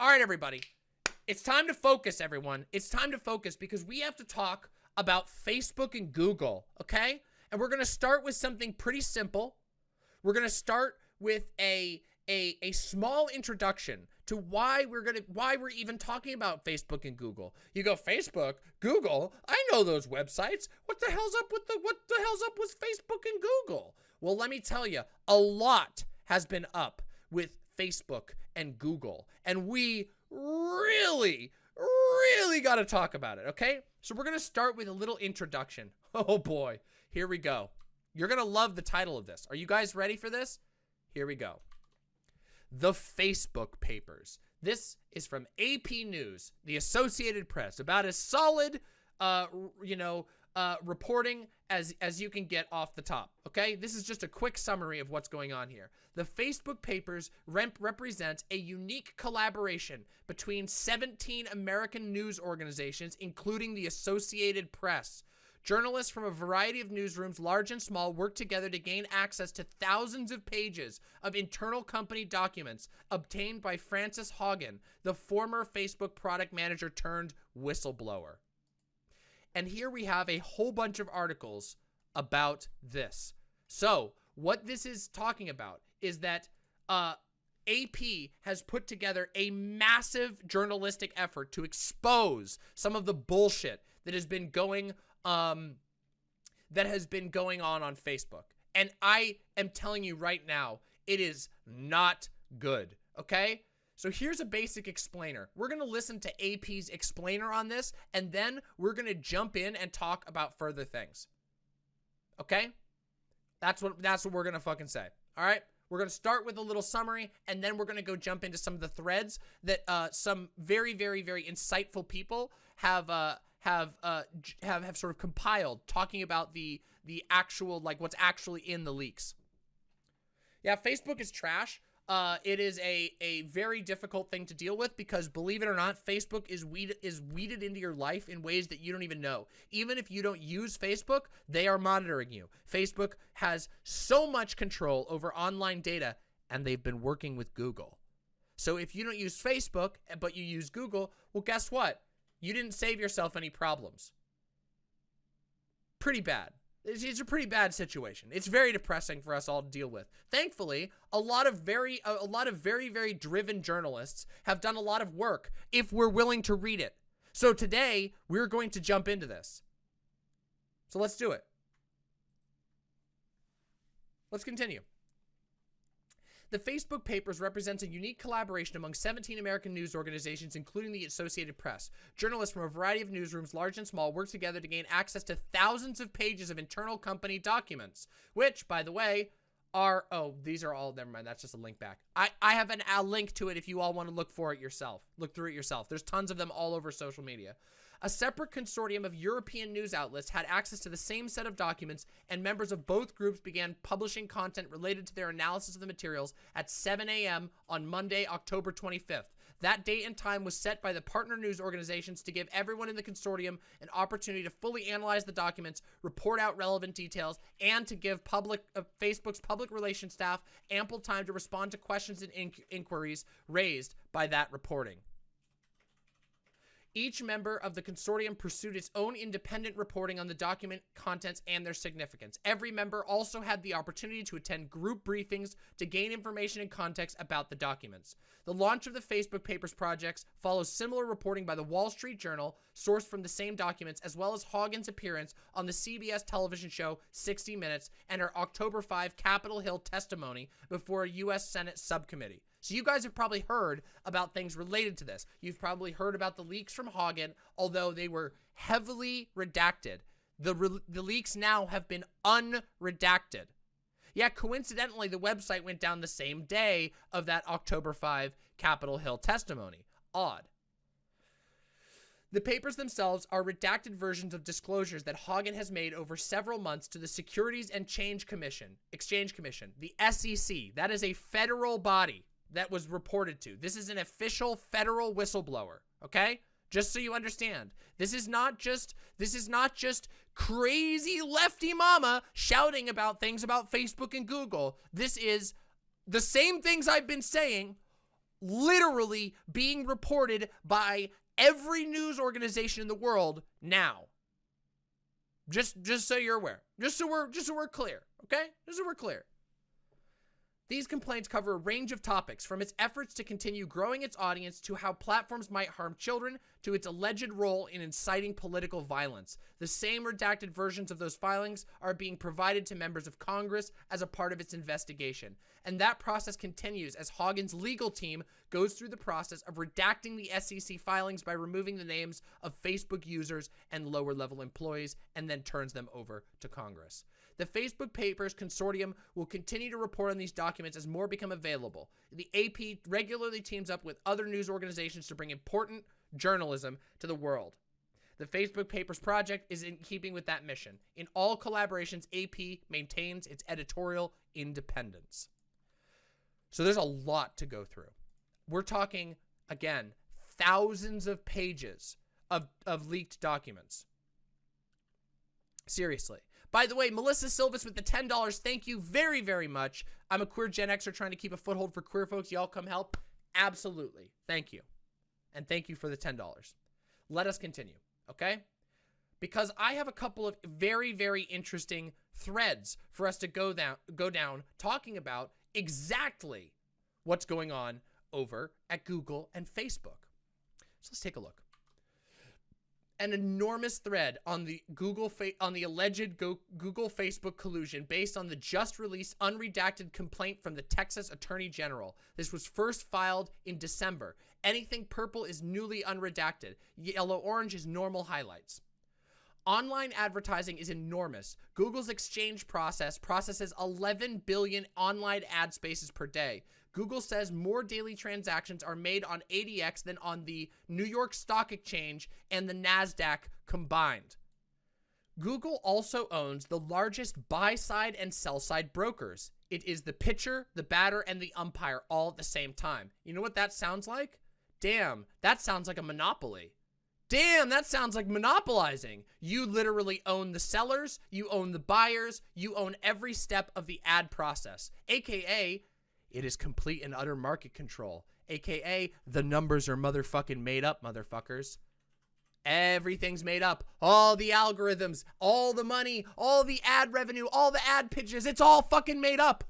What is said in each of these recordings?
All right, everybody. It's time to focus, everyone. It's time to focus because we have to talk about Facebook and Google, okay? And we're going to start with something pretty simple. We're going to start with a a a small introduction to why we're going to why we're even talking about Facebook and Google. You go Facebook, Google, I know those websites. What the hell's up with the what the hell's up with Facebook and Google? Well, let me tell you, a lot has been up with Facebook and Google. And we really really got to talk about it, okay? So we're going to start with a little introduction. Oh boy, here we go. You're going to love the title of this. Are you guys ready for this? Here we go. The Facebook Papers. This is from AP News, the Associated Press, about as solid, uh, you know, uh, reporting as, as you can get off the top, okay? This is just a quick summary of what's going on here. The Facebook Papers rep represent a unique collaboration between 17 American news organizations, including the Associated Press. Journalists from a variety of newsrooms, large and small, work together to gain access to thousands of pages of internal company documents obtained by Frances Haugen, the former Facebook product manager turned whistleblower. And here we have a whole bunch of articles about this. So what this is talking about is that uh, AP has put together a massive journalistic effort to expose some of the bullshit that has been going um that has been going on on Facebook. And I am telling you right now, it is not good, okay? So here's a basic explainer. We're going to listen to AP's explainer on this, and then we're going to jump in and talk about further things. Okay? That's what that's what we're going to fucking say. All right? We're going to start with a little summary, and then we're going to go jump into some of the threads that uh, some very, very, very insightful people have uh, have uh, have have sort of compiled, talking about the the actual like what's actually in the leaks. Yeah, Facebook is trash uh, it is a, a very difficult thing to deal with because believe it or not, Facebook is weed is weeded into your life in ways that you don't even know. Even if you don't use Facebook, they are monitoring you. Facebook has so much control over online data and they've been working with Google. So if you don't use Facebook, but you use Google, well, guess what? You didn't save yourself any problems. Pretty bad. It's, it's, a pretty bad situation. It's very depressing for us all to deal with. Thankfully, a lot of very, a, a lot of very, very driven journalists have done a lot of work if we're willing to read it. So today, we're going to jump into this. So let's do it. Let's continue. The Facebook Papers represents a unique collaboration among 17 American news organizations, including the Associated Press. Journalists from a variety of newsrooms, large and small, work together to gain access to thousands of pages of internal company documents, which, by the way, are, oh, these are all, never mind, that's just a link back. I, I have an, a link to it if you all want to look for it yourself. Look through it yourself. There's tons of them all over social media. A separate consortium of European news outlets had access to the same set of documents, and members of both groups began publishing content related to their analysis of the materials at 7 a.m. on Monday, October 25th. That date and time was set by the partner news organizations to give everyone in the consortium an opportunity to fully analyze the documents, report out relevant details, and to give public uh, Facebook's public relations staff ample time to respond to questions and in inquiries raised by that reporting. Each member of the consortium pursued its own independent reporting on the document contents and their significance. Every member also had the opportunity to attend group briefings to gain information and context about the documents. The launch of the Facebook Papers projects follows similar reporting by the Wall Street Journal, sourced from the same documents, as well as Haugen's appearance on the CBS television show 60 Minutes and her October 5 Capitol Hill testimony before a U.S. Senate subcommittee. So you guys have probably heard about things related to this. You've probably heard about the leaks from Haugen, although they were heavily redacted. The, the leaks now have been unredacted. Yeah, coincidentally, the website went down the same day of that October 5 Capitol Hill testimony. Odd. The papers themselves are redacted versions of disclosures that Haugen has made over several months to the Securities and Change Commission, Exchange Commission, the SEC. That is a federal body that was reported to. This is an official federal whistleblower, okay? Just so you understand. This is not just this is not just crazy lefty mama shouting about things about Facebook and Google. This is the same things I've been saying literally being reported by every news organization in the world now. Just just so you're aware. Just so we're just so we're clear, okay? Just so we're clear. These complaints cover a range of topics, from its efforts to continue growing its audience to how platforms might harm children to its alleged role in inciting political violence. The same redacted versions of those filings are being provided to members of Congress as a part of its investigation. And that process continues as Haugen's legal team goes through the process of redacting the SEC filings by removing the names of Facebook users and lower level employees and then turns them over to Congress. The Facebook Papers Consortium will continue to report on these documents as more become available. The AP regularly teams up with other news organizations to bring important journalism to the world. The Facebook Papers Project is in keeping with that mission. In all collaborations, AP maintains its editorial independence. So there's a lot to go through. We're talking, again, thousands of pages of, of leaked documents. Seriously. By the way, Melissa Silvis with the $10, thank you very, very much. I'm a queer Gen Xer trying to keep a foothold for queer folks. Y'all come help? Absolutely. Thank you. And thank you for the $10. Let us continue, okay? Because I have a couple of very, very interesting threads for us to go down, go down talking about exactly what's going on over at Google and Facebook. So let's take a look an enormous thread on the Google on the alleged Go Google Facebook collusion based on the just released unredacted complaint from the Texas Attorney General. This was first filed in December. Anything purple is newly unredacted. Yellow orange is normal highlights. Online advertising is enormous. Google's exchange process processes 11 billion online ad spaces per day. Google says more daily transactions are made on ADX than on the New York Stock Exchange and the NASDAQ combined. Google also owns the largest buy-side and sell-side brokers. It is the pitcher, the batter, and the umpire all at the same time. You know what that sounds like? Damn, that sounds like a monopoly. Damn, that sounds like monopolizing. You literally own the sellers, you own the buyers, you own every step of the ad process, aka it is complete and utter market control, aka the numbers are motherfucking made up, motherfuckers. Everything's made up. All the algorithms, all the money, all the ad revenue, all the ad pitches, it's all fucking made up.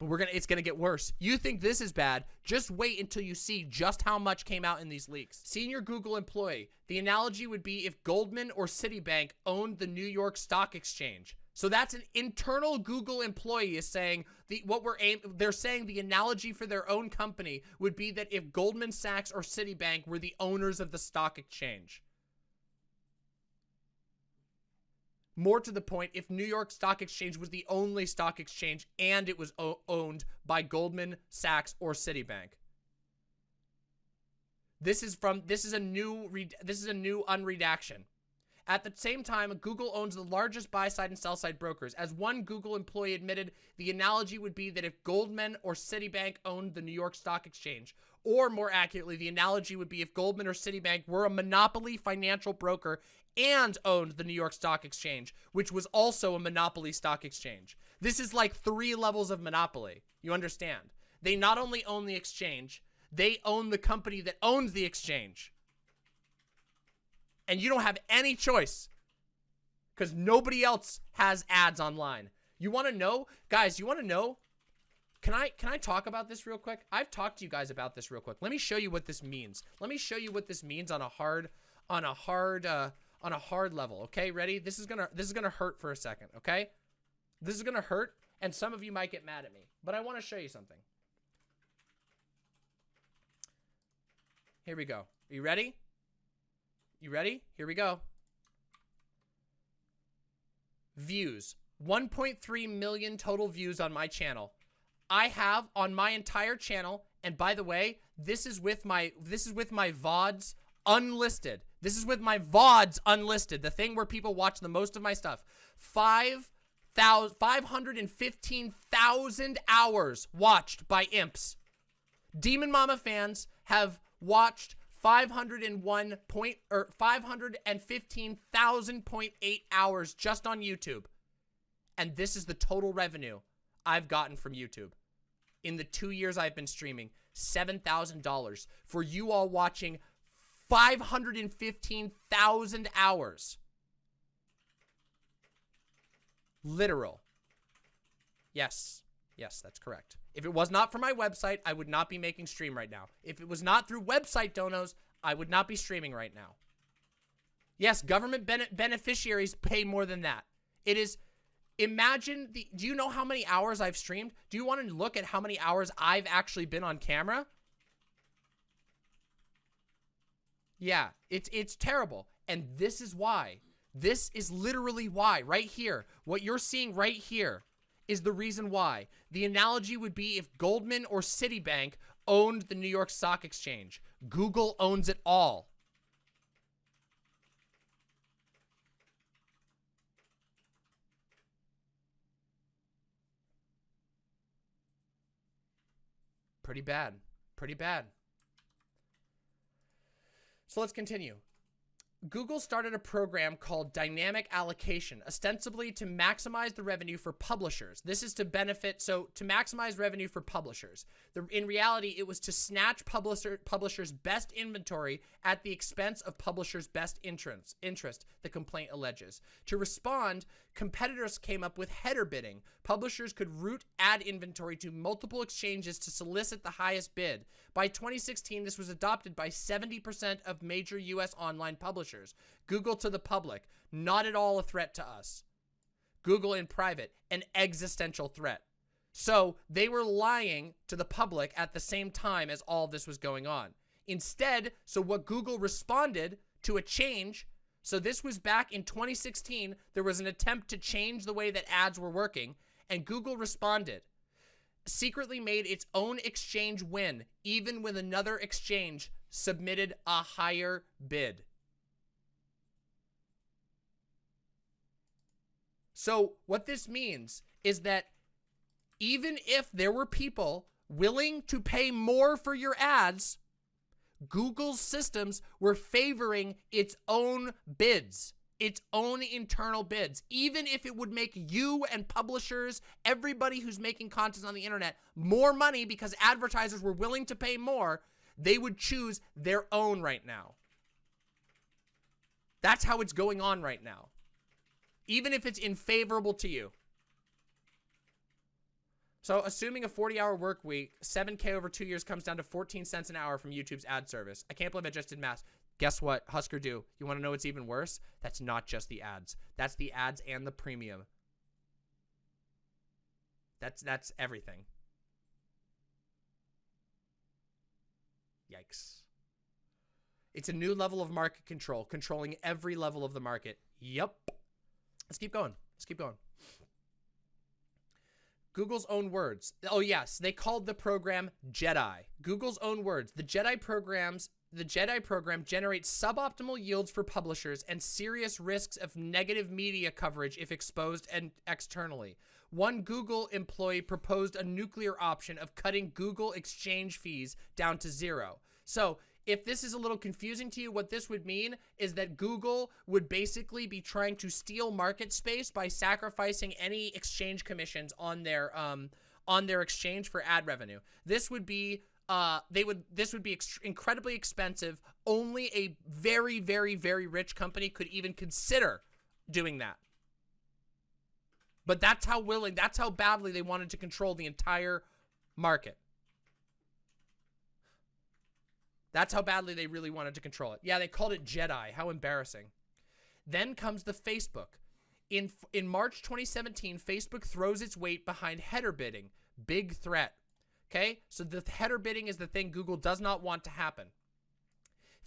But we're gonna it's gonna get worse. You think this is bad, just wait until you see just how much came out in these leaks. Senior Google employee. The analogy would be if Goldman or Citibank owned the New York Stock Exchange. So that's an internal Google employee is saying the what we're aim they're saying the analogy for their own company would be that if Goldman Sachs or Citibank were the owners of the stock exchange. More to the point, if New York Stock Exchange was the only stock exchange and it was owned by Goldman Sachs or Citibank. This is from this is a new this is a new unredaction. At the same time, Google owns the largest buy-side and sell-side brokers. As one Google employee admitted, the analogy would be that if Goldman or Citibank owned the New York Stock Exchange, or more accurately, the analogy would be if Goldman or Citibank were a monopoly financial broker and owned the New York Stock Exchange, which was also a monopoly stock exchange. This is like three levels of monopoly. You understand? They not only own the exchange, they own the company that owns the exchange and you don't have any choice because nobody else has ads online. You want to know, guys, you want to know, can I, can I talk about this real quick? I've talked to you guys about this real quick. Let me show you what this means. Let me show you what this means on a hard, on a hard, uh, on a hard level. Okay, ready? This is gonna, this is gonna hurt for a second. Okay, this is gonna hurt, and some of you might get mad at me, but I want to show you something. Here we go. Are you ready? You ready? Here we go. Views. 1.3 million total views on my channel. I have on my entire channel, and by the way, this is with my this is with my VODs unlisted. This is with my VODs unlisted, the thing where people watch the most of my stuff. 515,000 hours watched by imps. Demon Mama fans have watched 501 point or 515,000.8 hours just on YouTube. And this is the total revenue I've gotten from YouTube in the two years I've been streaming, $7,000 for you all watching 515,000 hours. Literal. Yes. Yes, that's correct. If it was not for my website, I would not be making stream right now. If it was not through website donos, I would not be streaming right now. Yes, government bene beneficiaries pay more than that. It is, imagine, the, do you know how many hours I've streamed? Do you want to look at how many hours I've actually been on camera? Yeah, it's, it's terrible. And this is why. This is literally why, right here. What you're seeing right here is the reason why. The analogy would be if Goldman or Citibank owned the New York Stock Exchange. Google owns it all. Pretty bad. Pretty bad. So let's continue. Google started a program called Dynamic Allocation, ostensibly to maximize the revenue for publishers. This is to benefit, so to maximize revenue for publishers. The, in reality, it was to snatch publisher, publishers' best inventory at the expense of publishers' best interest, interest, the complaint alleges. To respond, competitors came up with header bidding. Publishers could route ad inventory to multiple exchanges to solicit the highest bid. By 2016, this was adopted by 70% of major U.S. online publishers. Google to the public, not at all a threat to us. Google in private, an existential threat. So they were lying to the public at the same time as all this was going on. Instead, so what Google responded to a change, so this was back in 2016, there was an attempt to change the way that ads were working, and Google responded secretly made its own exchange win, even when another exchange submitted a higher bid. So what this means is that even if there were people willing to pay more for your ads, Google's systems were favoring its own bids its own internal bids, even if it would make you and publishers, everybody who's making content on the internet, more money because advertisers were willing to pay more, they would choose their own right now. That's how it's going on right now. Even if it's unfavorable to you. So assuming a 40-hour work week, 7K over two years comes down to 14 cents an hour from YouTube's ad service. I can't believe I just did math. Guess what? Husker do? You want to know what's even worse? That's not just the ads. That's the ads and the premium. That's that's everything. Yikes. It's a new level of market control, controlling every level of the market. Yep. Let's keep going. Let's keep going. Google's own words. Oh, yes. They called the program Jedi. Google's own words. The Jedi programs the Jedi program generates suboptimal yields for publishers and serious risks of negative media coverage if exposed and externally. One Google employee proposed a nuclear option of cutting Google exchange fees down to zero. So if this is a little confusing to you, what this would mean is that Google would basically be trying to steal market space by sacrificing any exchange commissions on their um on their exchange for ad revenue. This would be uh, they would this would be ex incredibly expensive. Only a very, very, very rich company could even consider doing that. But that's how willing, that's how badly they wanted to control the entire market. That's how badly they really wanted to control it. Yeah, they called it Jedi. How embarrassing. Then comes the Facebook. In in March 2017, Facebook throws its weight behind header bidding. Big threat. Okay, so the header bidding is the thing Google does not want to happen.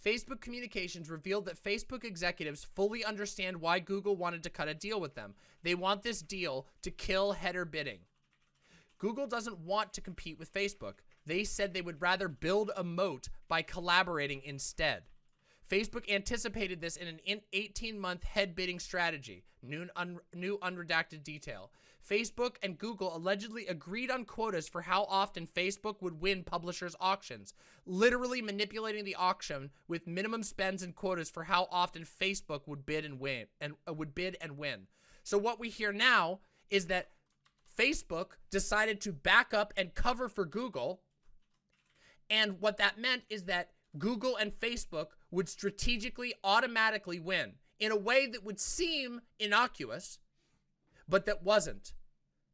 Facebook Communications revealed that Facebook executives fully understand why Google wanted to cut a deal with them. They want this deal to kill header bidding. Google doesn't want to compete with Facebook. They said they would rather build a moat by collaborating instead. Facebook anticipated this in an 18-month head bidding strategy. New, un new unredacted detail. Facebook and Google allegedly agreed on quotas for how often Facebook would win publishers' auctions, literally manipulating the auction with minimum spends and quotas for how often Facebook would bid and win and uh, would bid and win. So what we hear now is that Facebook decided to back up and cover for Google. And what that meant is that Google and Facebook would strategically automatically win in a way that would seem innocuous, but that wasn't.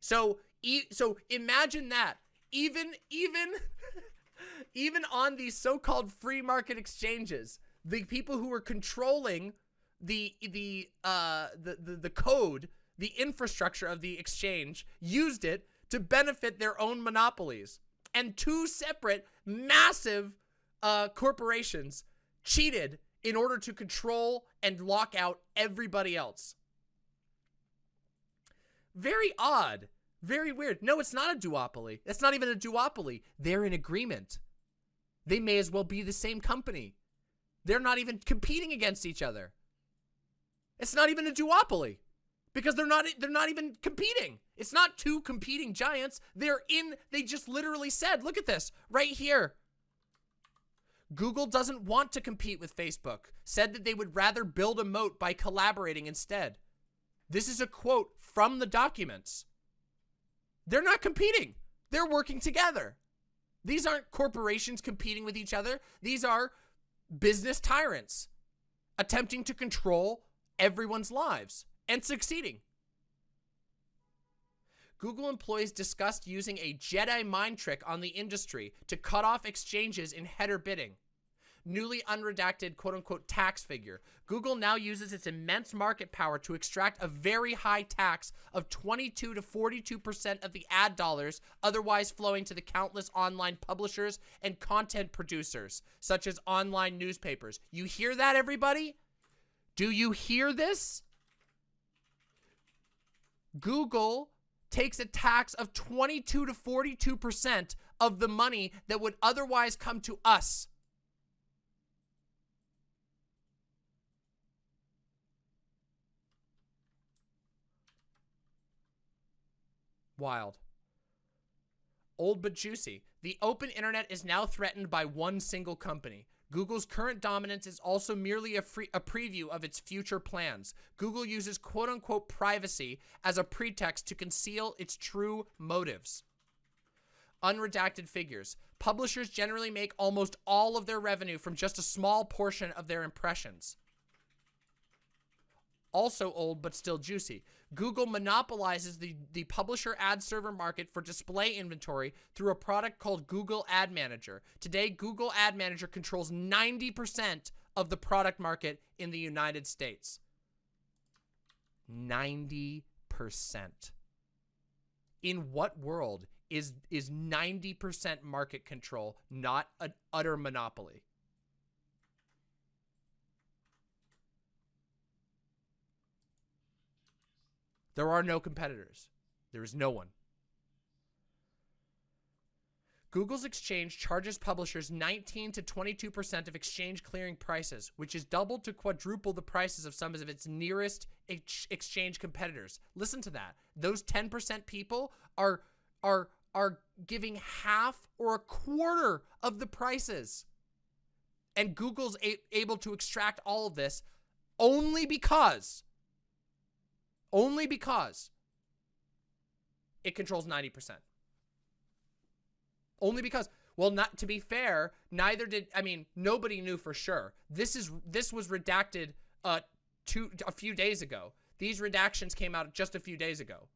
So, e so imagine that. Even, even, even on these so-called free market exchanges, the people who were controlling the the uh the, the the code, the infrastructure of the exchange used it to benefit their own monopolies. And two separate massive uh corporations cheated in order to control and lock out everybody else. Very odd. Very weird. No, it's not a duopoly. It's not even a duopoly. They're in agreement. They may as well be the same company. They're not even competing against each other. It's not even a duopoly because they're not they're not even competing. It's not two competing giants. They're in they just literally said, look at this right here. Google doesn't want to compete with Facebook. Said that they would rather build a moat by collaborating instead. This is a quote from the documents. They're not competing. They're working together. These aren't corporations competing with each other. These are business tyrants attempting to control everyone's lives and succeeding. Google employees discussed using a Jedi mind trick on the industry to cut off exchanges in header bidding. Newly unredacted quote unquote tax figure. Google now uses its immense market power to extract a very high tax of 22 to 42% of the ad dollars otherwise flowing to the countless online publishers and content producers, such as online newspapers. You hear that, everybody? Do you hear this? Google takes a tax of 22 to 42% of the money that would otherwise come to us. Wild. Old but juicy. The open internet is now threatened by one single company. Google's current dominance is also merely a, free, a preview of its future plans. Google uses quote-unquote privacy as a pretext to conceal its true motives. Unredacted figures. Publishers generally make almost all of their revenue from just a small portion of their impressions also old but still juicy. Google monopolizes the, the publisher ad server market for display inventory through a product called Google Ad Manager. Today, Google Ad Manager controls 90% of the product market in the United States. 90%. In what world is is 90% market control not an utter monopoly? There are no competitors. There is no one. Google's exchange charges publishers 19 to 22% of exchange clearing prices, which is double to quadruple the prices of some of its nearest ex exchange competitors. Listen to that. Those 10% people are are are giving half or a quarter of the prices. And Google's able to extract all of this only because only because it controls 90%. Only because, well, not to be fair, neither did, I mean, nobody knew for sure. This is, this was redacted uh, two, a few days ago. These redactions came out just a few days ago.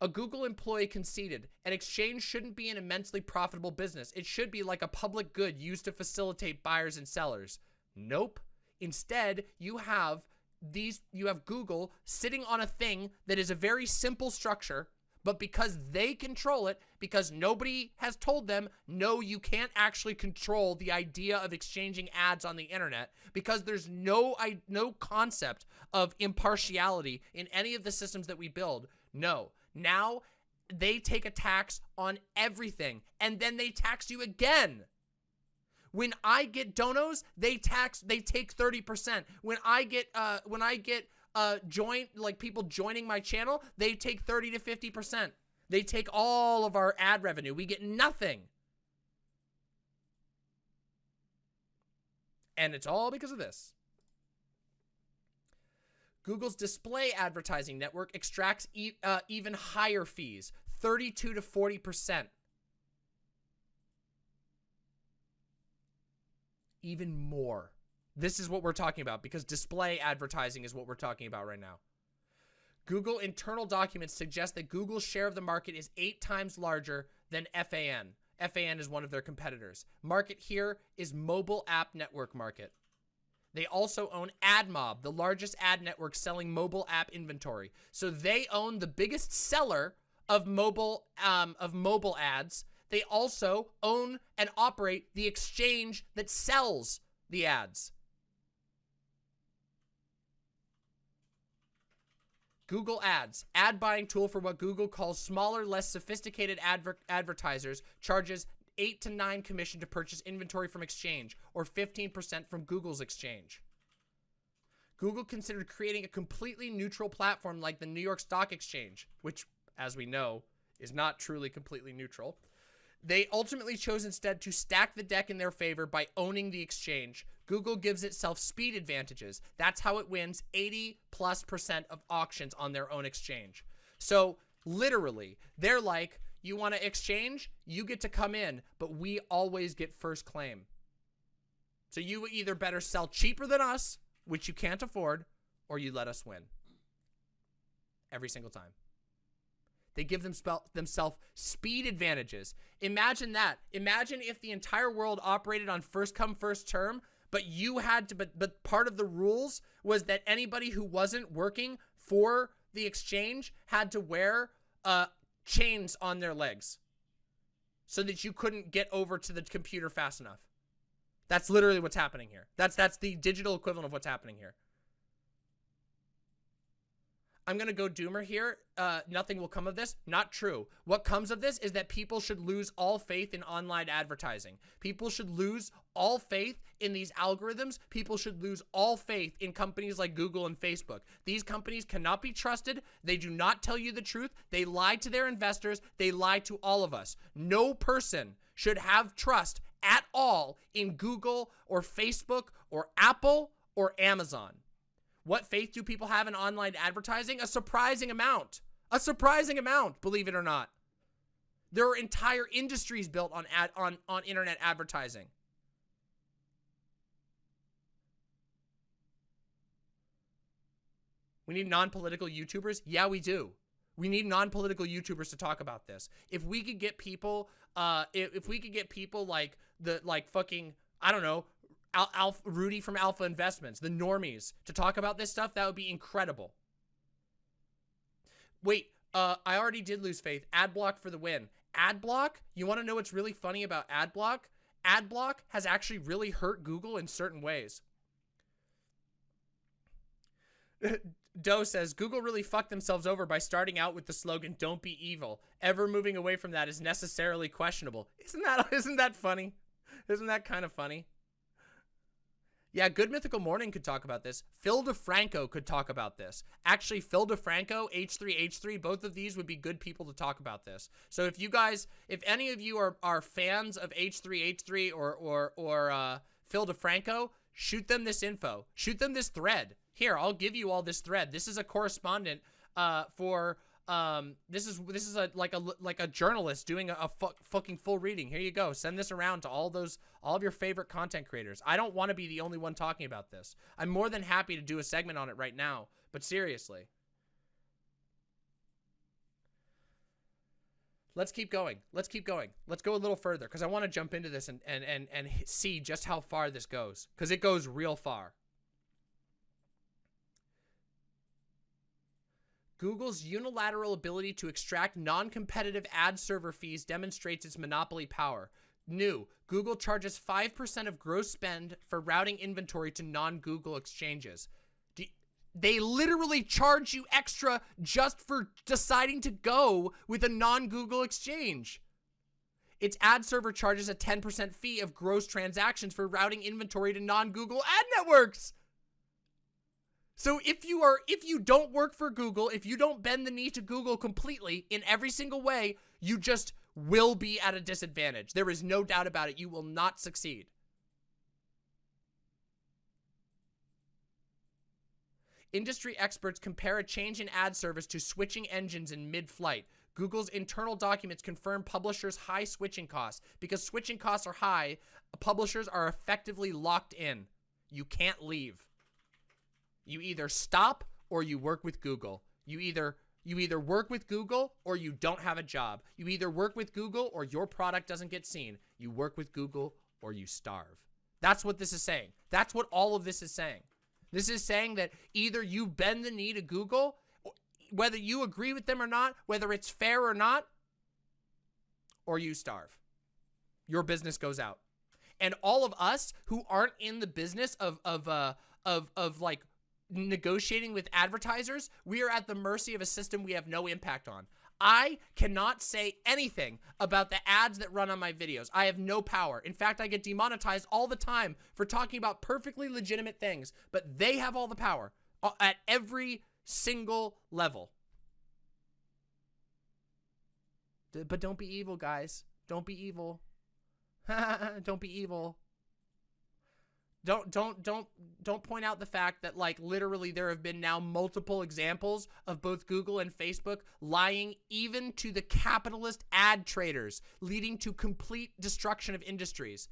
A Google employee conceded, an exchange shouldn't be an immensely profitable business. It should be like a public good used to facilitate buyers and sellers. Nope. Instead, you have these you have Google sitting on a thing that is a very simple structure, but because they control it, because nobody has told them, no, you can't actually control the idea of exchanging ads on the internet, because there's no I, no concept of impartiality in any of the systems that we build. No. Now they take a tax on everything, and then they tax you again. When I get donos, they tax, they take 30%. When I get, uh, when I get, uh, join, like people joining my channel, they take 30 to 50%. They take all of our ad revenue. We get nothing. And it's all because of this. Google's display advertising network extracts e uh, even higher fees, 32 to 40%. Even more. This is what we're talking about because display advertising is what we're talking about right now. Google internal documents suggest that Google's share of the market is eight times larger than FAN. FAN is one of their competitors. Market here is mobile app network market. They also own AdMob, the largest ad network selling mobile app inventory. So they own the biggest seller of mobile um, of mobile ads. They also own and operate the exchange that sells the ads. Google Ads, ad buying tool for what Google calls smaller, less sophisticated adver advertisers, charges 8 to 9 commission to purchase inventory from exchange or 15% from Google's exchange. Google considered creating a completely neutral platform like the New York Stock Exchange, which, as we know, is not truly completely neutral. They ultimately chose instead to stack the deck in their favor by owning the exchange. Google gives itself speed advantages. That's how it wins 80 plus percent of auctions on their own exchange. So literally, they're like, you want to exchange? You get to come in, but we always get first claim. So you either better sell cheaper than us, which you can't afford, or you let us win. Every single time. They give themselves speed advantages. Imagine that. Imagine if the entire world operated on first come, first term, but you had to, but, but part of the rules was that anybody who wasn't working for the exchange had to wear uh, chains on their legs so that you couldn't get over to the computer fast enough. That's literally what's happening here. That's that's the digital equivalent of what's happening here. I'm going to go doomer here. Uh, nothing will come of this. Not true. What comes of this is that people should lose all faith in online advertising. People should lose all faith in these algorithms. People should lose all faith in companies like Google and Facebook. These companies cannot be trusted. They do not tell you the truth. They lie to their investors. They lie to all of us. No person should have trust at all in Google or Facebook or Apple or Amazon. What faith do people have in online advertising? A surprising amount. A surprising amount, believe it or not. There are entire industries built on ad, on on internet advertising. We need non-political YouTubers? Yeah, we do. We need non-political YouTubers to talk about this. If we could get people, uh, if, if we could get people like the, like fucking, I don't know, Al Alpha, Rudy from Alpha Investments, the normies, to talk about this stuff, that would be incredible. Wait, uh, I already did lose faith. Adblock for the win. Adblock, you want to know what's really funny about Adblock? Adblock has actually really hurt Google in certain ways. Doe says, Google really fucked themselves over by starting out with the slogan, don't be evil. Ever moving away from that is necessarily questionable. Isn't that, isn't that funny? Isn't that kind of funny? Yeah, Good Mythical Morning could talk about this. Phil DeFranco could talk about this. Actually, Phil DeFranco, H3H3, both of these would be good people to talk about this. So if you guys, if any of you are, are fans of H3H3 or, or, or uh, Phil DeFranco, shoot them this info. Shoot them this thread. Here, I'll give you all this thread. This is a correspondent uh, for um this is this is a like a like a journalist doing a, a fu fucking full reading. Here you go. Send this around to all those all of your favorite content creators. I don't want to be the only one talking about this. I'm more than happy to do a segment on it right now but seriously. Let's keep going. Let's keep going. Let's go a little further because i want to jump into this and and and, and see just how far this goes because it goes real far Google's unilateral ability to extract non-competitive ad server fees demonstrates its monopoly power. New, Google charges 5% of gross spend for routing inventory to non-Google exchanges. They literally charge you extra just for deciding to go with a non-Google exchange. Its ad server charges a 10% fee of gross transactions for routing inventory to non-Google ad networks. So if you are, if you don't work for Google, if you don't bend the knee to Google completely in every single way, you just will be at a disadvantage. There is no doubt about it. You will not succeed. Industry experts compare a change in ad service to switching engines in mid-flight. Google's internal documents confirm publishers' high switching costs. Because switching costs are high, publishers are effectively locked in. You can't leave. You either stop or you work with Google. You either you either work with Google or you don't have a job. You either work with Google or your product doesn't get seen. You work with Google or you starve. That's what this is saying. That's what all of this is saying. This is saying that either you bend the knee to Google, whether you agree with them or not, whether it's fair or not, or you starve. Your business goes out. And all of us who aren't in the business of, of, uh, of, of like negotiating with advertisers, we are at the mercy of a system we have no impact on. I cannot say anything about the ads that run on my videos. I have no power. In fact, I get demonetized all the time for talking about perfectly legitimate things, but they have all the power uh, at every single level. But don't be evil, guys. Don't be evil. don't be evil. Don't don't don't don't point out the fact that like literally there have been now multiple examples of both Google and Facebook lying even to the capitalist ad traders, leading to complete destruction of industries.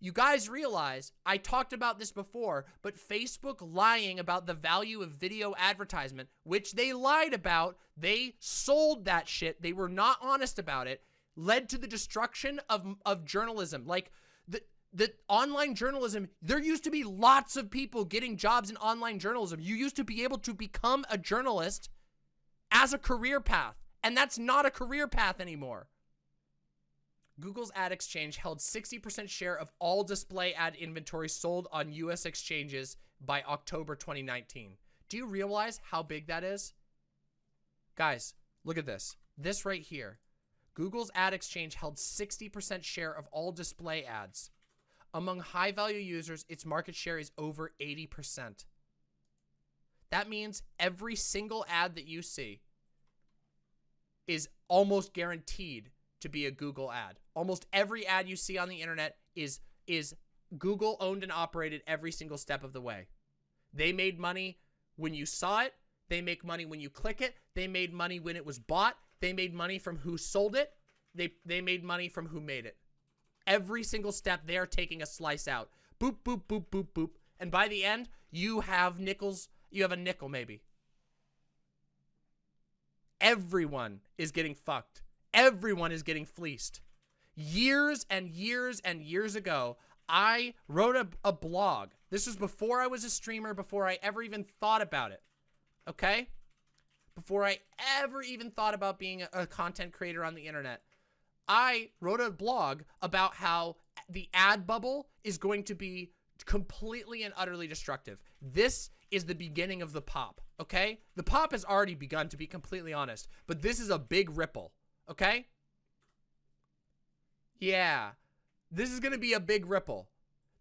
You guys realize, I talked about this before, but Facebook lying about the value of video advertisement, which they lied about, they sold that shit, they were not honest about it, led to the destruction of, of journalism. Like, that online journalism, there used to be lots of people getting jobs in online journalism. You used to be able to become a journalist as a career path, and that's not a career path anymore. Google's ad exchange held 60% share of all display ad inventory sold on US exchanges by October 2019. Do you realize how big that is? Guys, look at this. This right here. Google's ad exchange held 60% share of all display ads. Among high value users, its market share is over 80%. That means every single ad that you see is almost guaranteed to be a Google ad. Almost every ad you see on the internet is is Google owned and operated every single step of the way. They made money when you saw it. They make money when you click it. They made money when it was bought. They made money from who sold it. They they made money from who made it. Every single step, they're taking a slice out. Boop, boop, boop, boop, boop. And by the end, you have nickels. You have a nickel, maybe. Everyone is getting fucked. Everyone is getting fleeced. Years and years and years ago, I wrote a, a blog. This was before I was a streamer, before I ever even thought about it. Okay? Before I ever even thought about being a, a content creator on the internet. I wrote a blog about how the ad bubble is going to be completely and utterly destructive. This is the beginning of the pop, okay? The pop has already begun, to be completely honest, but this is a big ripple, okay? Yeah, this is going to be a big ripple.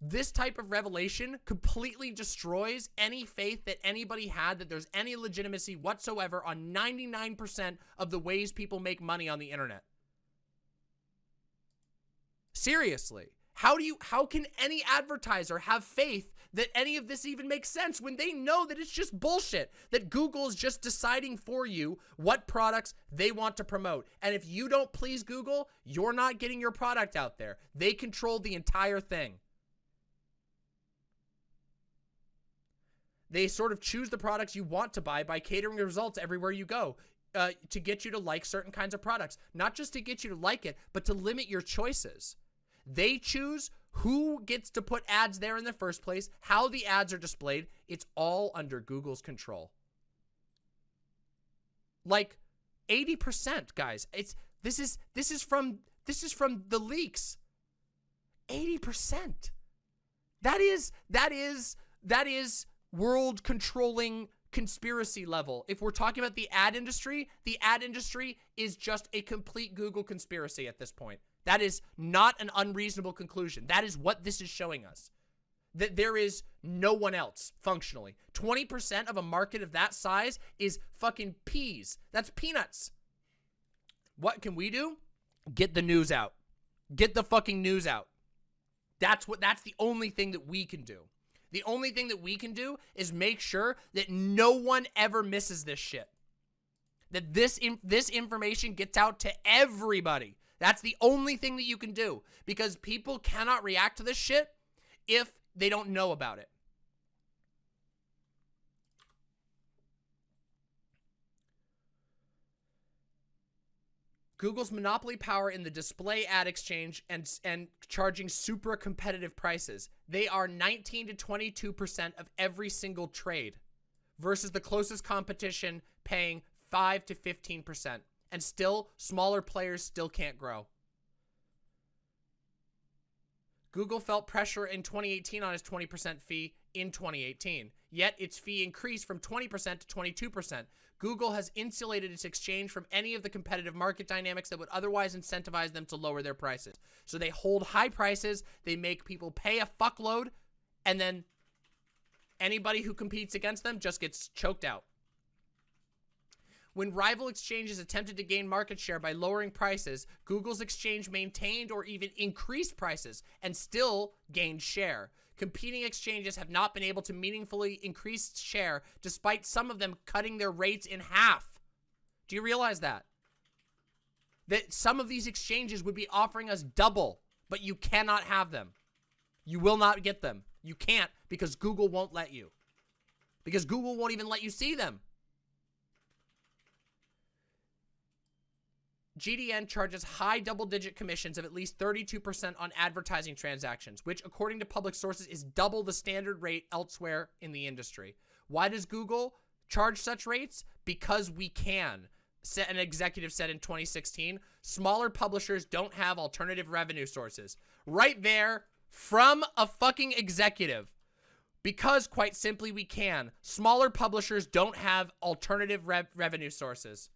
This type of revelation completely destroys any faith that anybody had that there's any legitimacy whatsoever on 99% of the ways people make money on the internet. Seriously. How do you how can any advertiser have faith that any of this even makes sense when they know that it's just bullshit that Google is just deciding for you what products they want to promote? And if you don't please Google you're not getting your product out there. They control the entire thing. They sort of choose the products you want to buy by catering the results everywhere you go uh, to get you to like certain kinds of products. Not just to get you to like it but to limit your choices they choose who gets to put ads there in the first place, how the ads are displayed. It's all under Google's control. Like 80%, guys. It's this is this is from this is from the leaks. 80%. That is that is that is world controlling conspiracy level. If we're talking about the ad industry, the ad industry is just a complete Google conspiracy at this point. That is not an unreasonable conclusion. That is what this is showing us. That there is no one else, functionally. 20% of a market of that size is fucking peas. That's peanuts. What can we do? Get the news out. Get the fucking news out. That's what that's the only thing that we can do. The only thing that we can do is make sure that no one ever misses this shit. That this in, this information gets out to everybody. That's the only thing that you can do because people cannot react to this shit if they don't know about it. Google's monopoly power in the display ad exchange and and charging super competitive prices. They are 19 to 22% of every single trade versus the closest competition paying 5 to 15%. And still smaller players still can't grow. Google felt pressure in 2018 on its 20% fee in 2018. Yet its fee increased from 20% to 22%. Google has insulated its exchange from any of the competitive market dynamics that would otherwise incentivize them to lower their prices. So they hold high prices, they make people pay a fuckload, and then anybody who competes against them just gets choked out. When rival exchanges attempted to gain market share by lowering prices, Google's exchange maintained or even increased prices and still gained share competing exchanges have not been able to meaningfully increase share despite some of them cutting their rates in half. Do you realize that? That some of these exchanges would be offering us double, but you cannot have them. You will not get them. You can't because Google won't let you. Because Google won't even let you see them. GDN charges high double-digit commissions of at least 32% on advertising transactions, which according to public sources is double the standard rate elsewhere in the industry. Why does Google charge such rates? Because we can. An executive said in 2016, smaller publishers don't have alternative revenue sources. Right there from a fucking executive. Because, quite simply, we can. Smaller publishers don't have alternative rev revenue sources.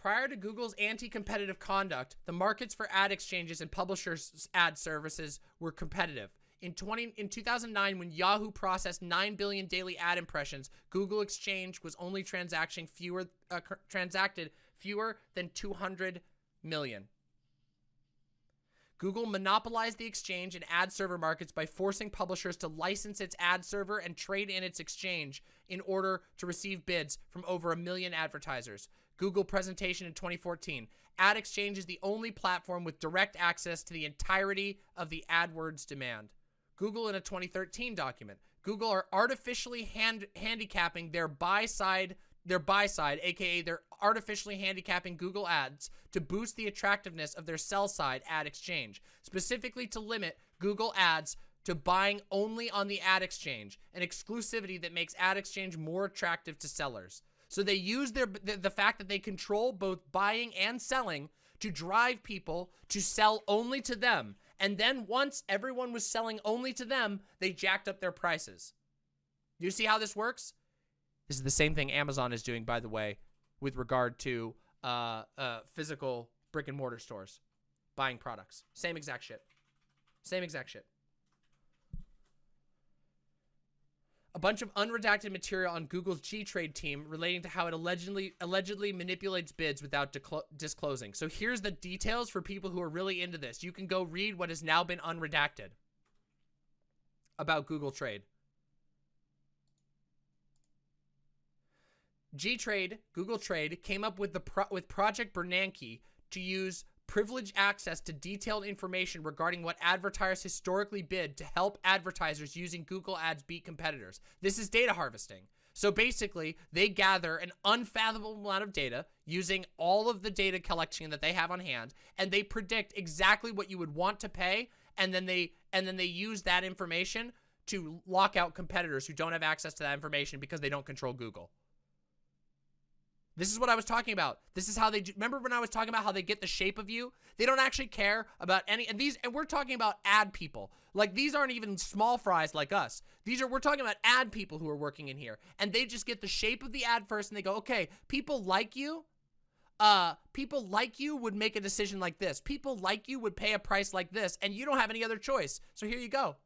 Prior to Google's anti-competitive conduct, the markets for ad exchanges and publishers' ad services were competitive. In 20 in 2009, when Yahoo processed 9 billion daily ad impressions, Google Exchange was only transacting fewer uh, transacted fewer than 200 million. Google monopolized the exchange and ad server markets by forcing publishers to license its ad server and trade in its exchange in order to receive bids from over a million advertisers. Google presentation in 2014. Ad Exchange is the only platform with direct access to the entirety of the AdWords demand. Google in a 2013 document. Google are artificially hand handicapping their buy side, their buy side, aka they're artificially handicapping Google Ads to boost the attractiveness of their sell side ad exchange, specifically to limit Google Ads to buying only on the ad exchange, an exclusivity that makes ad exchange more attractive to sellers. So they use their the, the fact that they control both buying and selling to drive people to sell only to them. And then once everyone was selling only to them, they jacked up their prices. You see how this works? This is the same thing Amazon is doing, by the way, with regard to uh, uh, physical brick and mortar stores buying products. Same exact shit. Same exact shit. A bunch of unredacted material on Google's G-Trade team relating to how it allegedly allegedly manipulates bids without disclosing. So here's the details for people who are really into this. You can go read what has now been unredacted about Google Trade. G-Trade, Google Trade, came up with the pro with Project Bernanke to use privileged access to detailed information regarding what advertisers historically bid to help advertisers using Google Ads beat competitors. This is data harvesting. So basically, they gather an unfathomable amount of data using all of the data collection that they have on hand, and they predict exactly what you would want to pay, and then they and then they use that information to lock out competitors who don't have access to that information because they don't control Google. This is what I was talking about. This is how they do. Remember when I was talking about how they get the shape of you? They don't actually care about any, and these, and we're talking about ad people. Like these aren't even small fries like us. These are, we're talking about ad people who are working in here. And they just get the shape of the ad first and they go, okay, people like you. Uh, people like you would make a decision like this. People like you would pay a price like this and you don't have any other choice. So here you go.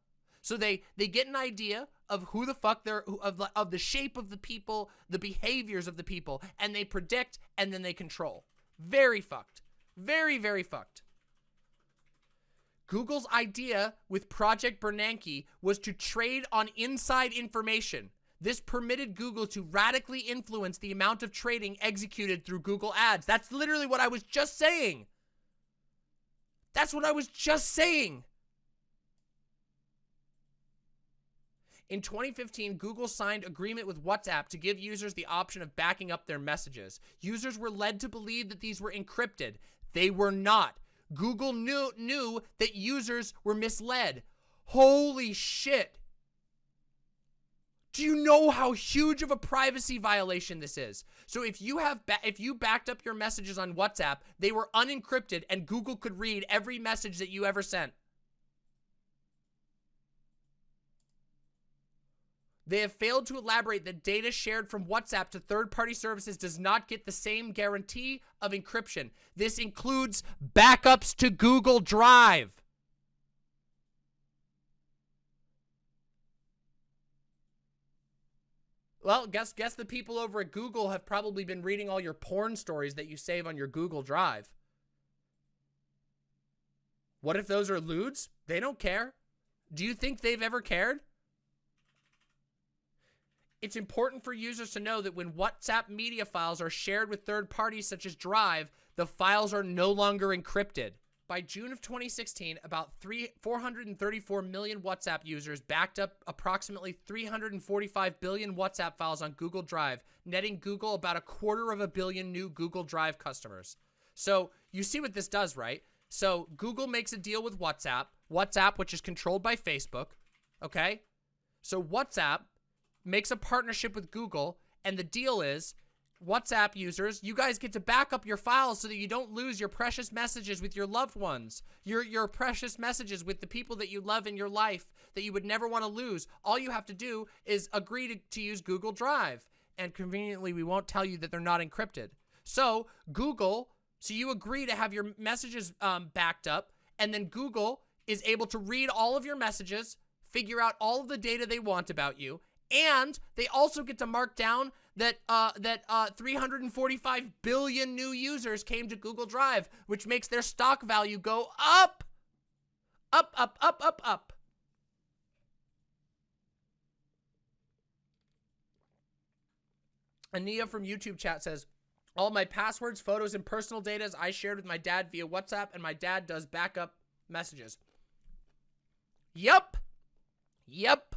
So they they get an idea of who the fuck they're of of the shape of the people, the behaviors of the people, and they predict and then they control. Very fucked. Very very fucked. Google's idea with Project Bernanke was to trade on inside information. This permitted Google to radically influence the amount of trading executed through Google Ads. That's literally what I was just saying. That's what I was just saying. In 2015, Google signed agreement with WhatsApp to give users the option of backing up their messages. Users were led to believe that these were encrypted. They were not. Google knew, knew that users were misled. Holy shit. Do you know how huge of a privacy violation this is? So if you have if you backed up your messages on WhatsApp, they were unencrypted and Google could read every message that you ever sent. They have failed to elaborate that data shared from WhatsApp to third-party services does not get the same guarantee of encryption. This includes backups to Google Drive. Well, guess guess the people over at Google have probably been reading all your porn stories that you save on your Google Drive. What if those are lewds? They don't care. Do you think they've ever cared? It's important for users to know that when WhatsApp media files are shared with third parties such as Drive, the files are no longer encrypted. By June of 2016, about three, 434 million WhatsApp users backed up approximately 345 billion WhatsApp files on Google Drive, netting Google about a quarter of a billion new Google Drive customers. So you see what this does, right? So Google makes a deal with WhatsApp, WhatsApp, which is controlled by Facebook, okay? So WhatsApp makes a partnership with Google, and the deal is WhatsApp users, you guys get to back up your files so that you don't lose your precious messages with your loved ones, your, your precious messages with the people that you love in your life that you would never want to lose. All you have to do is agree to, to use Google Drive. And conveniently, we won't tell you that they're not encrypted. So Google, so you agree to have your messages um, backed up, and then Google is able to read all of your messages, figure out all of the data they want about you, and they also get to mark down that uh, that uh, 345 billion new users came to Google Drive, which makes their stock value go up, up, up, up, up, up. Ania from YouTube chat says, all my passwords, photos, and personal data I shared with my dad via WhatsApp, and my dad does backup messages. Yep. Yep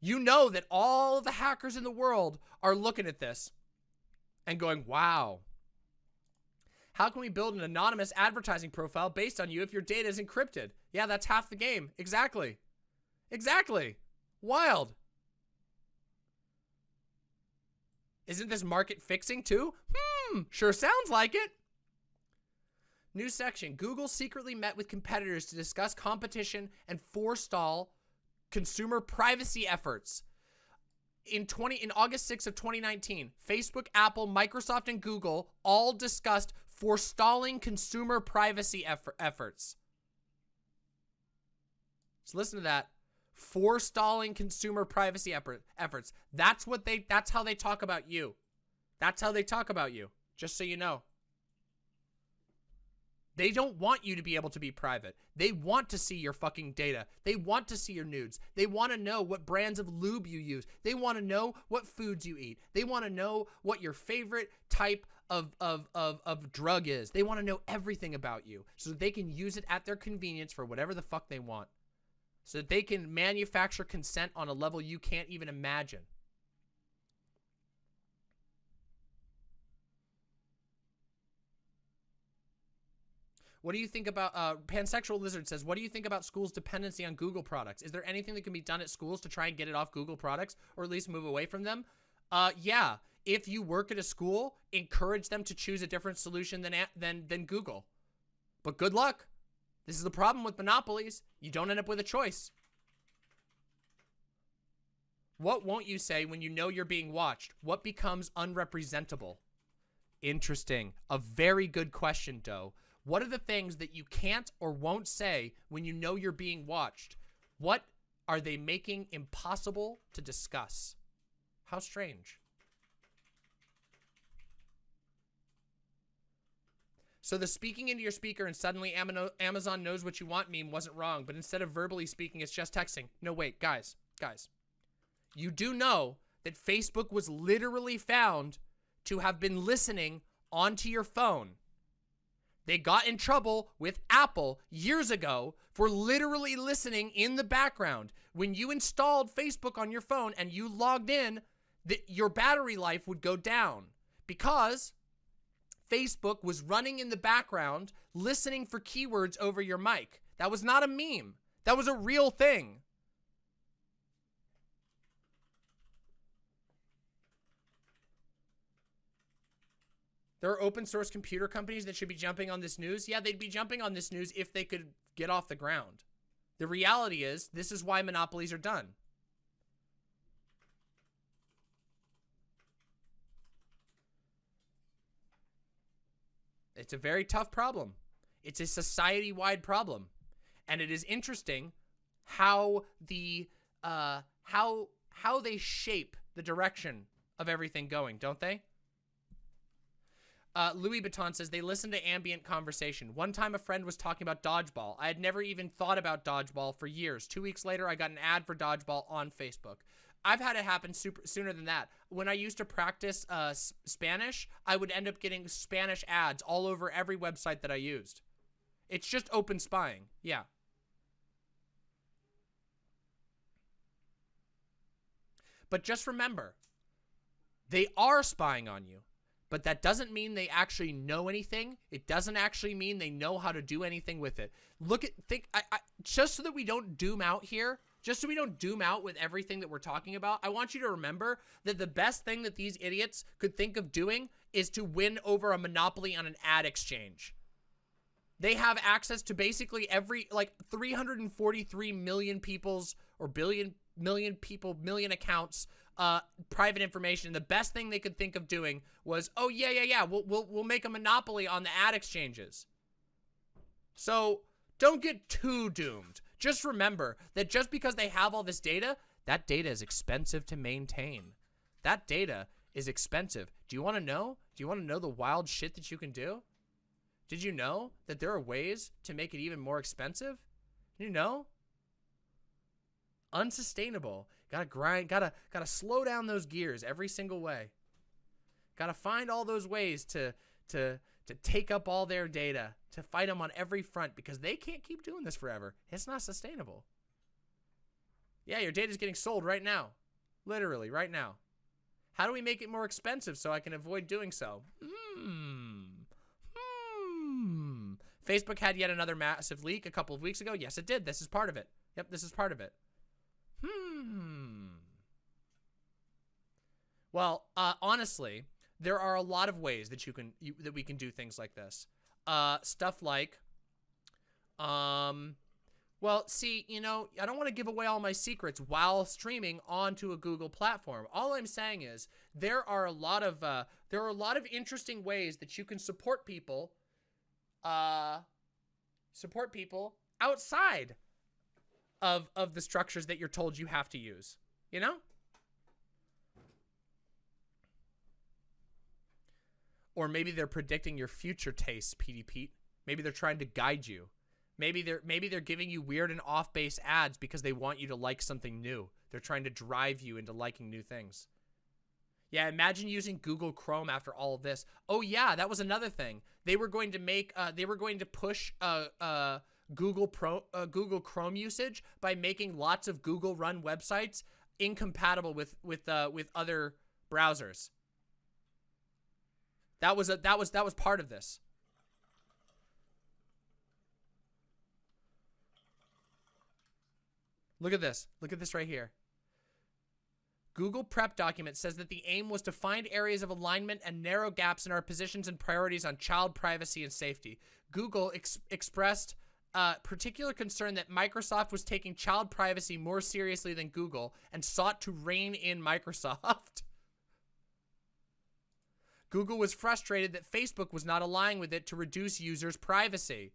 you know that all the hackers in the world are looking at this and going, wow, how can we build an anonymous advertising profile based on you if your data is encrypted? Yeah, that's half the game. Exactly. Exactly. Wild. Isn't this market fixing too? Hmm, sure sounds like it. New section. Google secretly met with competitors to discuss competition and forestall consumer privacy efforts. In 20 in August 6 of 2019, Facebook, Apple, Microsoft, and Google all discussed forestalling consumer privacy effort, efforts. So listen to that. Forestalling consumer privacy effort, efforts. That's what they that's how they talk about you. That's how they talk about you. Just so you know. They don't want you to be able to be private. They want to see your fucking data. They want to see your nudes. They want to know what brands of lube you use. They want to know what foods you eat. They want to know what your favorite type of, of, of, of drug is. They want to know everything about you so that they can use it at their convenience for whatever the fuck they want. So that they can manufacture consent on a level you can't even imagine. What do you think about, uh, Pansexual Lizard says, what do you think about schools' dependency on Google products? Is there anything that can be done at schools to try and get it off Google products or at least move away from them? Uh, yeah. If you work at a school, encourage them to choose a different solution than, than, than Google. But good luck. This is the problem with monopolies. You don't end up with a choice. What won't you say when you know you're being watched? What becomes unrepresentable? Interesting. A very good question, Doe. What are the things that you can't or won't say when you know you're being watched? What are they making impossible to discuss? How strange. So the speaking into your speaker and suddenly Amazon knows what you want meme wasn't wrong, but instead of verbally speaking, it's just texting. No, wait, guys, guys. You do know that Facebook was literally found to have been listening onto your phone. They got in trouble with Apple years ago for literally listening in the background. When you installed Facebook on your phone and you logged in, that your battery life would go down because Facebook was running in the background, listening for keywords over your mic. That was not a meme. That was a real thing. There are open source computer companies that should be jumping on this news. Yeah, they'd be jumping on this news if they could get off the ground. The reality is, this is why monopolies are done. It's a very tough problem. It's a society-wide problem. And it is interesting how the uh how how they shape the direction of everything going, don't they? Uh, Louis Vuitton says they listen to ambient conversation. One time a friend was talking about dodgeball. I had never even thought about dodgeball for years. Two weeks later, I got an ad for dodgeball on Facebook. I've had it happen super, sooner than that. When I used to practice uh, Spanish, I would end up getting Spanish ads all over every website that I used. It's just open spying. Yeah. But just remember, they are spying on you. But that doesn't mean they actually know anything. It doesn't actually mean they know how to do anything with it. Look at, think, I, I, just so that we don't doom out here, just so we don't doom out with everything that we're talking about, I want you to remember that the best thing that these idiots could think of doing is to win over a monopoly on an ad exchange. They have access to basically every, like 343 million people's, or billion, million people, million accounts, uh, private information. The best thing they could think of doing was, oh yeah, yeah, yeah, we'll, we'll, we'll make a monopoly on the ad exchanges. So don't get too doomed. Just remember that just because they have all this data, that data is expensive to maintain. That data is expensive. Do you want to know? Do you want to know the wild shit that you can do? Did you know that there are ways to make it even more expensive? You know? Unsustainable. Gotta grind, gotta, gotta slow down those gears every single way. Gotta find all those ways to, to, to take up all their data, to fight them on every front because they can't keep doing this forever. It's not sustainable. Yeah, your data's getting sold right now. Literally, right now. How do we make it more expensive so I can avoid doing so? Hmm. Hmm. Facebook had yet another massive leak a couple of weeks ago. Yes, it did. This is part of it. Yep, this is part of it. Hmm. Well, uh, honestly, there are a lot of ways that you can you, that we can do things like this. Uh, stuff like, um, well, see, you know, I don't want to give away all my secrets while streaming onto a Google platform. All I'm saying is there are a lot of uh, there are a lot of interesting ways that you can support people, uh, support people outside of of the structures that you're told you have to use. You know. Or maybe they're predicting your future tastes, Petey Pete. Maybe they're trying to guide you. Maybe they're maybe they're giving you weird and off-base ads because they want you to like something new. They're trying to drive you into liking new things. Yeah, imagine using Google Chrome after all of this. Oh yeah, that was another thing. They were going to make uh, they were going to push uh uh Google Pro uh, Google Chrome usage by making lots of Google run websites incompatible with with uh with other browsers. That was a that was that was part of this. Look at this. Look at this right here. Google Prep document says that the aim was to find areas of alignment and narrow gaps in our positions and priorities on child privacy and safety. Google ex expressed uh, particular concern that Microsoft was taking child privacy more seriously than Google and sought to rein in Microsoft. Google was frustrated that Facebook was not aligning with it to reduce users' privacy,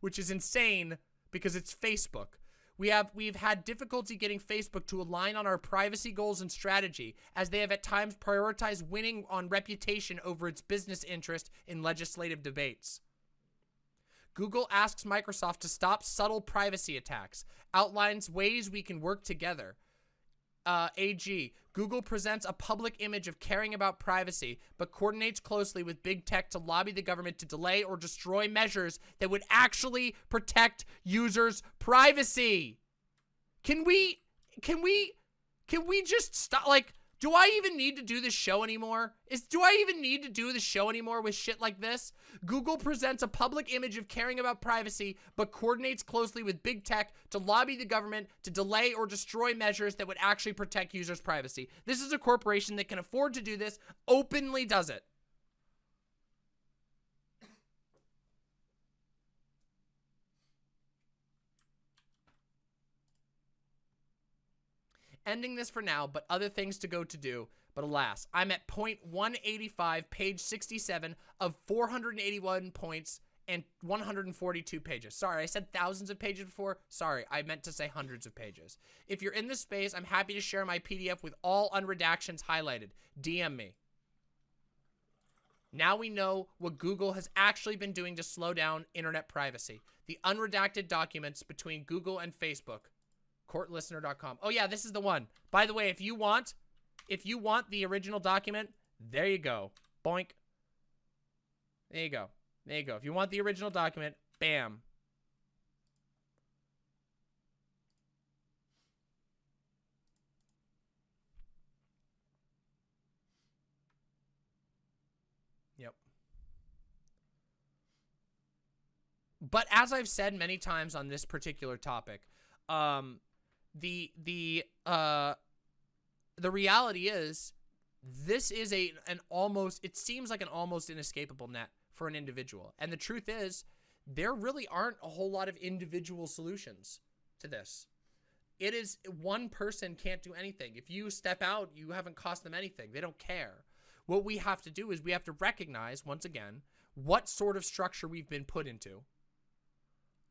which is insane because it's Facebook. We have we've had difficulty getting Facebook to align on our privacy goals and strategy as they have at times prioritized winning on reputation over its business interest in legislative debates. Google asks Microsoft to stop subtle privacy attacks, outlines ways we can work together. Uh, AG, Google presents a public image of caring about privacy, but coordinates closely with big tech to lobby the government to delay or destroy measures that would actually protect users' privacy. Can we, can we, can we just stop, like, do I even need to do this show anymore? Is Do I even need to do the show anymore with shit like this? Google presents a public image of caring about privacy, but coordinates closely with big tech to lobby the government to delay or destroy measures that would actually protect users' privacy. This is a corporation that can afford to do this, openly does it. Ending this for now, but other things to go to do. But alas, I'm at point 185, page 67 of 481 points and 142 pages. Sorry, I said thousands of pages before. Sorry, I meant to say hundreds of pages. If you're in this space, I'm happy to share my PDF with all unredactions highlighted. DM me. Now we know what Google has actually been doing to slow down internet privacy. The unredacted documents between Google and Facebook courtlistener.com. Oh yeah, this is the one. By the way, if you want, if you want the original document, there you go. Boink. There you go. There you go. If you want the original document, bam. Yep. But as I've said many times on this particular topic, um, the the uh the reality is this is a an almost it seems like an almost inescapable net for an individual. And the truth is there really aren't a whole lot of individual solutions to this. It is one person can't do anything. If you step out, you haven't cost them anything. They don't care. What we have to do is we have to recognize once again what sort of structure we've been put into.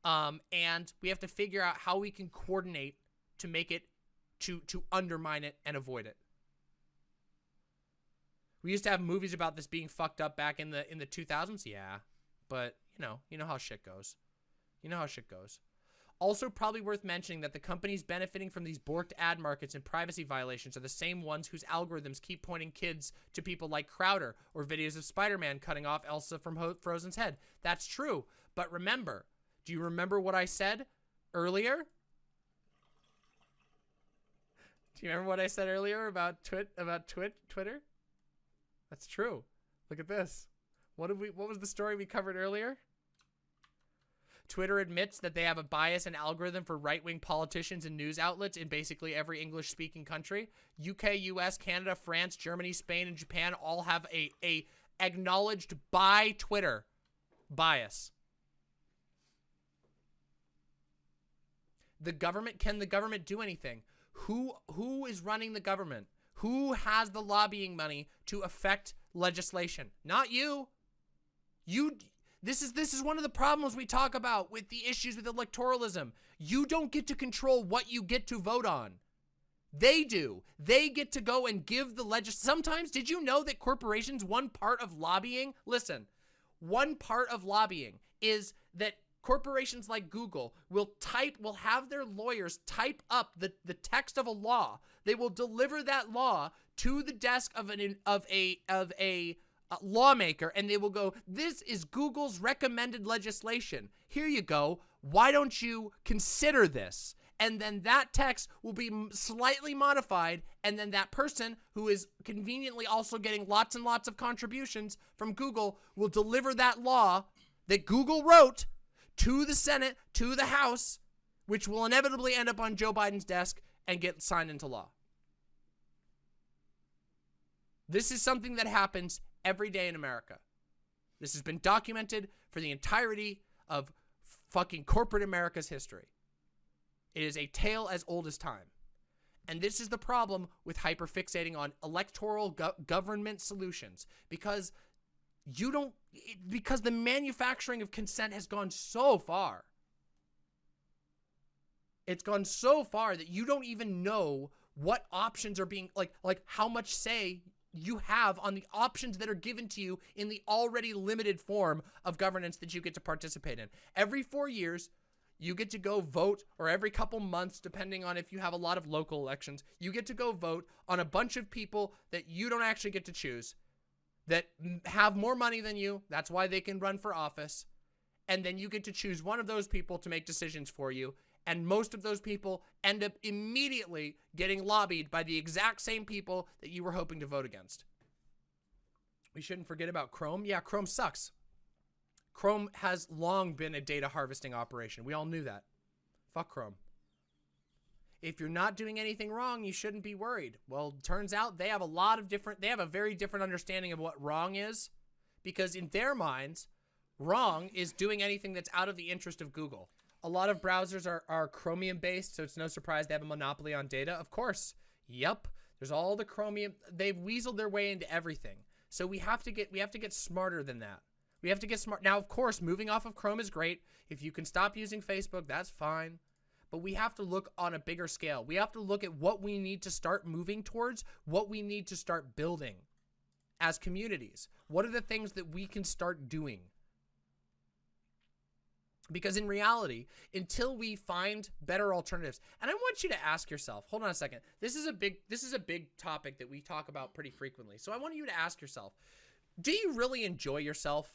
Um, and we have to figure out how we can coordinate to make it to to undermine it and avoid it. We used to have movies about this being fucked up back in the in the 2000s, yeah. But, you know, you know how shit goes. You know how shit goes. Also probably worth mentioning that the companies benefiting from these borked ad markets and privacy violations are the same ones whose algorithms keep pointing kids to people like Crowder or videos of Spider-Man cutting off Elsa from Ho Frozen's head. That's true. But remember, do you remember what I said earlier? Do you remember what I said earlier about twit about twit Twitter? That's true. Look at this. What did we what was the story we covered earlier? Twitter admits that they have a bias and algorithm for right-wing politicians and news outlets in basically every English-speaking country. UK, US, Canada, France, Germany, Spain, and Japan all have a, a acknowledged by Twitter bias. The government, can the government do anything? Who who is running the government? Who has the lobbying money to affect legislation? Not you. You this is this is one of the problems we talk about with the issues with electoralism. You don't get to control what you get to vote on. They do. They get to go and give the legis Sometimes did you know that corporations one part of lobbying, listen, one part of lobbying is that corporations like Google will type, will have their lawyers type up the, the text of a law. They will deliver that law to the desk of an of a of a uh, lawmaker and they will go, this is Google's recommended legislation. Here you go. Why don't you consider this? And then that text will be slightly modified. And then that person who is conveniently also getting lots and lots of contributions from Google will deliver that law that Google wrote to the Senate, to the House, which will inevitably end up on Joe Biden's desk and get signed into law. This is something that happens every day in America. This has been documented for the entirety of fucking corporate America's history. It is a tale as old as time. And this is the problem with hyperfixating on electoral go government solutions because you don't because the manufacturing of consent has gone so far. It's gone so far that you don't even know what options are being like like how much say you have on the options that are given to you in the already limited form of governance that you get to participate in. Every four years, you get to go vote, or every couple months, depending on if you have a lot of local elections, you get to go vote on a bunch of people that you don't actually get to choose, that have more money than you. That's why they can run for office. And then you get to choose one of those people to make decisions for you. And most of those people end up immediately getting lobbied by the exact same people that you were hoping to vote against. We shouldn't forget about Chrome. Yeah, Chrome sucks. Chrome has long been a data harvesting operation. We all knew that. Fuck Chrome. If you're not doing anything wrong, you shouldn't be worried. Well, turns out they have a lot of different, they have a very different understanding of what wrong is because in their minds, wrong is doing anything that's out of the interest of Google. A lot of browsers are, are Chromium based, so it's no surprise they have a monopoly on data. Of course. Yep. There's all the Chromium. They've weaseled their way into everything. So we have to get, we have to get smarter than that. We have to get smart. Now, of course, moving off of Chrome is great. If you can stop using Facebook, that's fine. But we have to look on a bigger scale. We have to look at what we need to start moving towards, what we need to start building as communities. What are the things that we can start doing? Because in reality, until we find better alternatives, and I want you to ask yourself, hold on a second. This is a big this is a big topic that we talk about pretty frequently. So I want you to ask yourself, do you really enjoy yourself?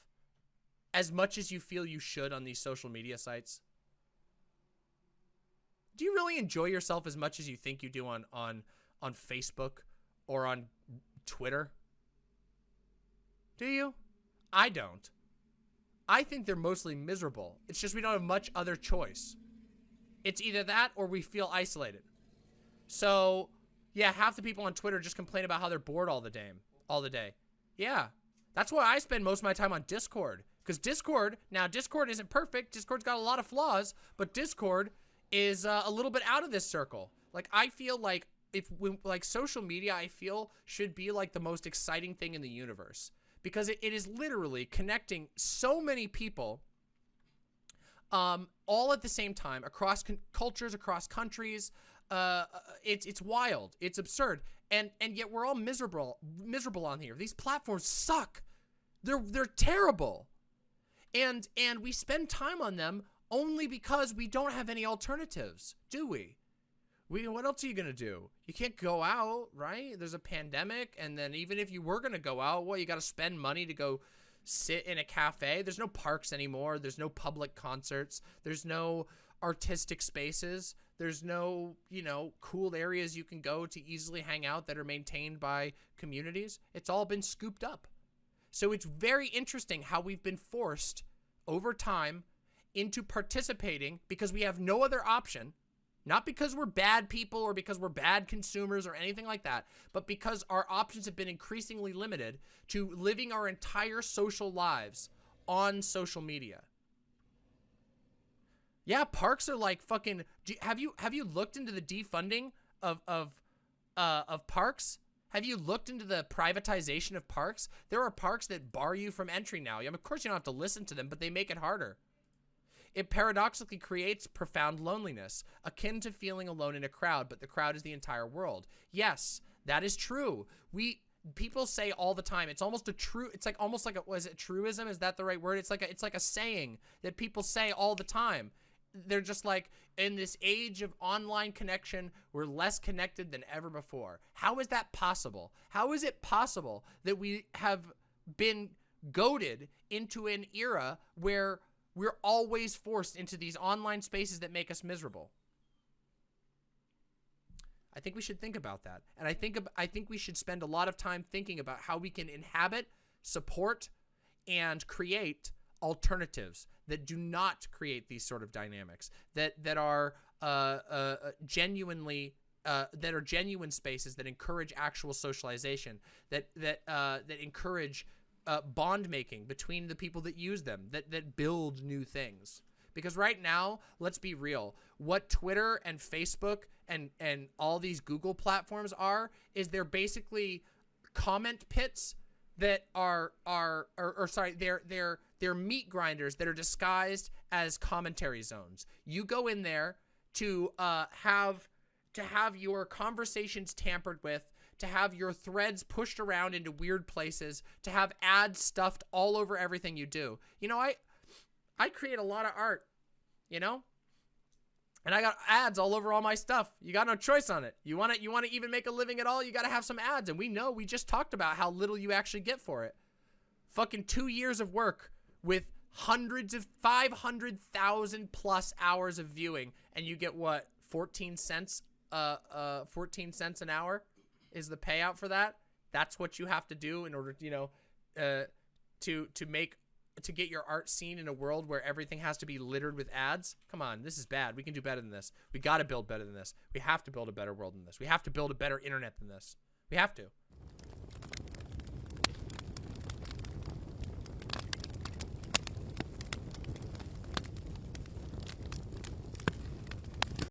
as much as you feel you should on these social media sites? Do you really enjoy yourself as much as you think you do on on on Facebook or on Twitter? Do you? I don't. I think they're mostly miserable. It's just we don't have much other choice. It's either that or we feel isolated. So, yeah, half the people on Twitter just complain about how they're bored all the day. All the day. Yeah. That's why I spend most of my time on Discord. Because Discord, now Discord isn't perfect. Discord's got a lot of flaws, but Discord is uh, a little bit out of this circle. Like, I feel like if, like, social media, I feel should be like the most exciting thing in the universe. Because it, it is literally connecting so many people um, all at the same time across cultures, across countries. Uh, uh, it's it's wild. It's absurd. And and yet we're all miserable miserable on here. These platforms suck. They're they're terrible and and we spend time on them only because we don't have any alternatives, do we? We what else are you gonna do? You can't go out, right? There's a pandemic, and then even if you were gonna go out, well, you got to spend money to go sit in a cafe. There's no parks anymore. There's no public concerts. There's no artistic spaces. There's no, you know, cool areas you can go to easily hang out that are maintained by communities. It's all been scooped up. So it's very interesting how we've been forced over time into participating because we have no other option. Not because we're bad people or because we're bad consumers or anything like that, but because our options have been increasingly limited to living our entire social lives on social media. Yeah, parks are like fucking. have you have you looked into the defunding of of uh, of parks? Have you looked into the privatization of parks? There are parks that bar you from entry now. I mean, of course, you don't have to listen to them, but they make it harder. It paradoxically creates profound loneliness, akin to feeling alone in a crowd, but the crowd is the entire world. Yes, that is true. We people say all the time. It's almost a true. It's like almost like a was it truism? Is that the right word? It's like a, it's like a saying that people say all the time they're just like in this age of online connection we're less connected than ever before how is that possible how is it possible that we have been goaded into an era where we're always forced into these online spaces that make us miserable. I think we should think about that. And i think i think we should spend a lot of time thinking about how we can inhabit support and create alternatives that do not create these sort of dynamics that that are uh, uh, uh, genuinely uh, that are genuine spaces that encourage actual socialization that that uh, that encourage uh, bond making between the people that use them that that build new things. Because right now let's be real what Twitter and Facebook and and all these Google platforms are is they're basically comment pits that are are or, or sorry they're they're they're meat grinders that are disguised as commentary zones. You go in there to uh have to have your conversations tampered with to have your threads pushed around into weird places, to have ads stuffed all over everything you do. You know, I I create a lot of art, you know? And I got ads all over all my stuff. You got no choice on it. You want to you want to even make a living at all, you got to have some ads. And we know we just talked about how little you actually get for it. Fucking 2 years of work with hundreds of 500,000 plus hours of viewing and you get what 14 cents uh uh 14 cents an hour is the payout for that that's what you have to do in order you know uh to to make to get your art seen in a world where everything has to be littered with ads. Come on this is bad. We can do better than this. We got to build better than this. We have to build a better world than this. We have to build a better internet than this. We have to